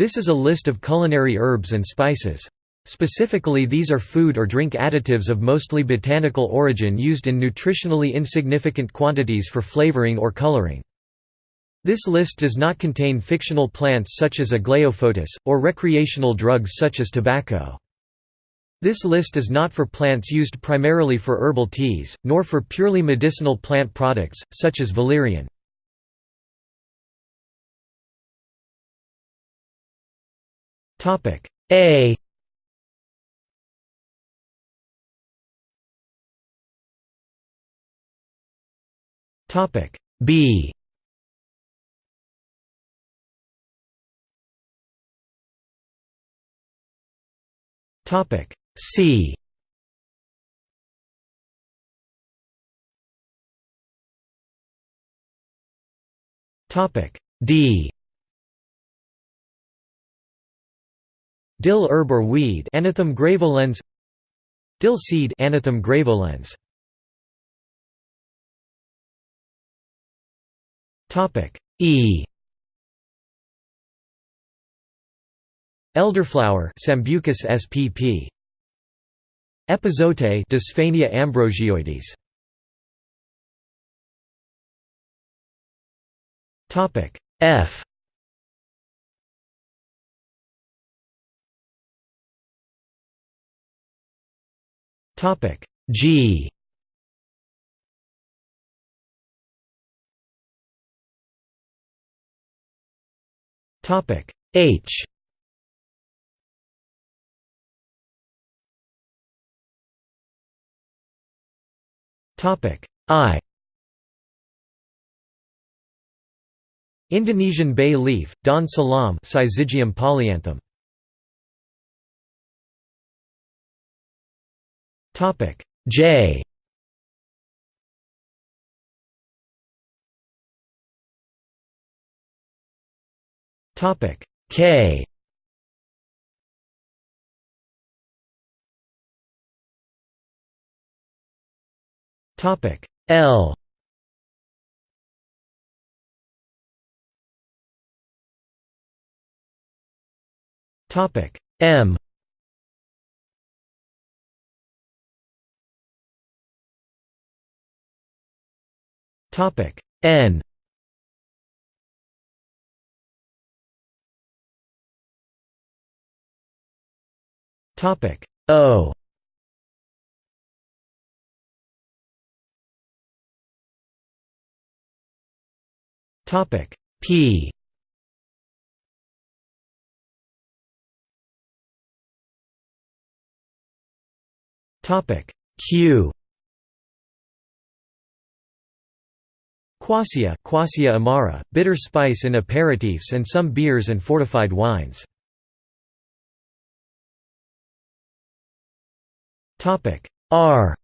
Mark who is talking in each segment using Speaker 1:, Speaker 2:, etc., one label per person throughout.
Speaker 1: This is a list of culinary herbs and spices. Specifically these are food or drink additives of mostly botanical origin used in nutritionally insignificant quantities for flavoring or coloring. This list does not contain fictional plants such as Aglaophotis, or recreational drugs such as tobacco. This list is not for plants used primarily for herbal teas, nor for purely medicinal plant products, such as valerian. A. Topic B. Topic C. Topic D Dill herb or weed Anethum graveolens Dill seed Anethum graveolens Topic E. Elderflower Sambucus spp Epazote Dysphania ambrosioides Topic F Topic G. Topic H. Topic I. Indonesian bay leaf, daun salam Syzygium polyanthum. Topic. J. Topic. K. Topic. L. Topic. M Topic. N. Topic. O. Topic. P. Topic. Q Quassia, Quassia amara, bitter spice in aperitifs and some beers and fortified wines. Topic. R.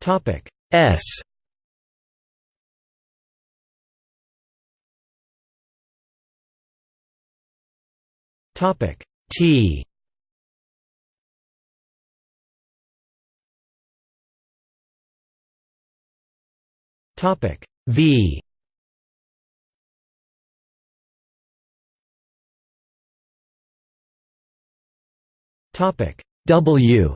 Speaker 1: Topic. S. Topic. T Topic V. Topic W.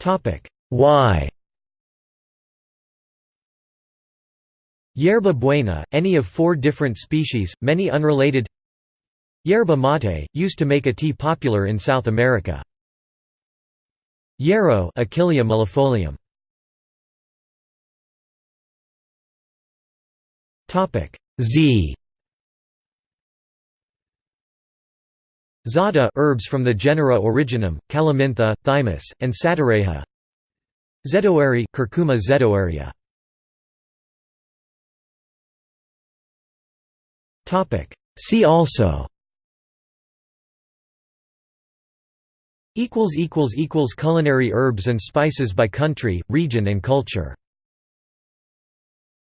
Speaker 1: Topic Y. Yerba buena, any of four different species, many unrelated. Yerba mate, used to make a tea popular in South America. Yarrow Achillea millefolium. Z Za'atar herbs from the genera Origanum, Calamintha, Thymus, and Satureja. Zedoary Curcuma zedoaria. Topic See also equals equals equals culinary herbs and spices by country, region and culture